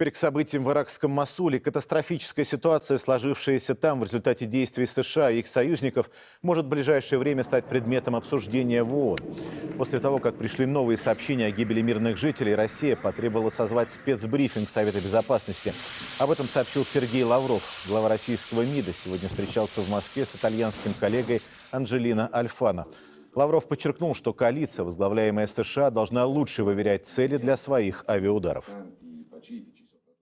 Теперь к событиям в иракском Масуле. Катастрофическая ситуация, сложившаяся там в результате действий США и их союзников, может в ближайшее время стать предметом обсуждения в ООН. После того, как пришли новые сообщения о гибели мирных жителей, Россия потребовала созвать спецбрифинг Совета Безопасности. Об этом сообщил Сергей Лавров. Глава российского МИДа сегодня встречался в Москве с итальянским коллегой Анджелино Альфано. Лавров подчеркнул, что коалиция, возглавляемая США, должна лучше выверять цели для своих авиаударов.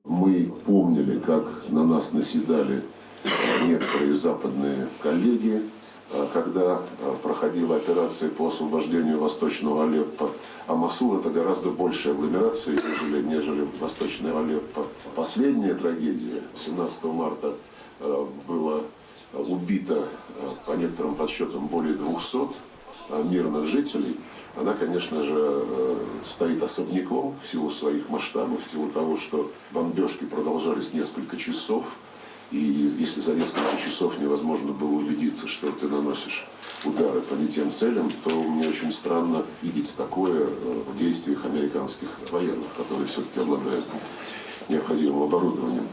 Мы помнили, как на нас наседали некоторые западные коллеги, когда проходила операция по освобождению Восточного Алеппо. А Масул это гораздо большая агломерация, нежели, нежели Восточный Алеппо. Последняя трагедия 17 марта было убито, по некоторым подсчетам, более 200 мирных жителей, она, конечно же, стоит особняком в силу своих масштабов, в силу того, что бомбежки продолжались несколько часов, и если за несколько часов невозможно было убедиться, что ты наносишь удары по не тем целям, то мне очень странно видеть такое в действиях американских военных, которые все-таки обладают необходимым оборудованием.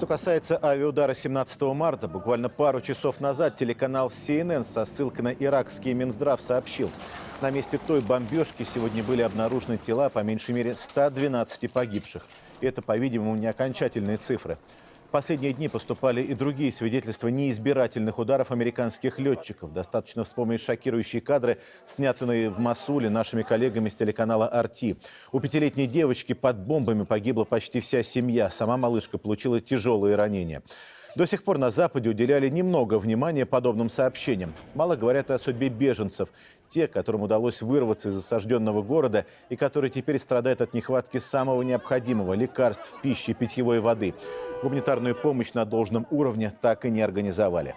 Что касается авиаудара 17 марта, буквально пару часов назад телеканал CNN со ссылкой на иракский Минздрав сообщил, на месте той бомбежки сегодня были обнаружены тела по меньшей мере 112 погибших. Это, по-видимому, не окончательные цифры. В последние дни поступали и другие свидетельства неизбирательных ударов американских летчиков. Достаточно вспомнить шокирующие кадры, снятые в Масуле нашими коллегами с телеканала «Арти». У пятилетней девочки под бомбами погибла почти вся семья. Сама малышка получила тяжелые ранения. До сих пор на Западе уделяли немного внимания подобным сообщениям. Мало говорят о судьбе беженцев. Те, которым удалось вырваться из осажденного города и которые теперь страдают от нехватки самого необходимого – лекарств, пищи, питьевой воды. Гуманитарную помощь на должном уровне так и не организовали.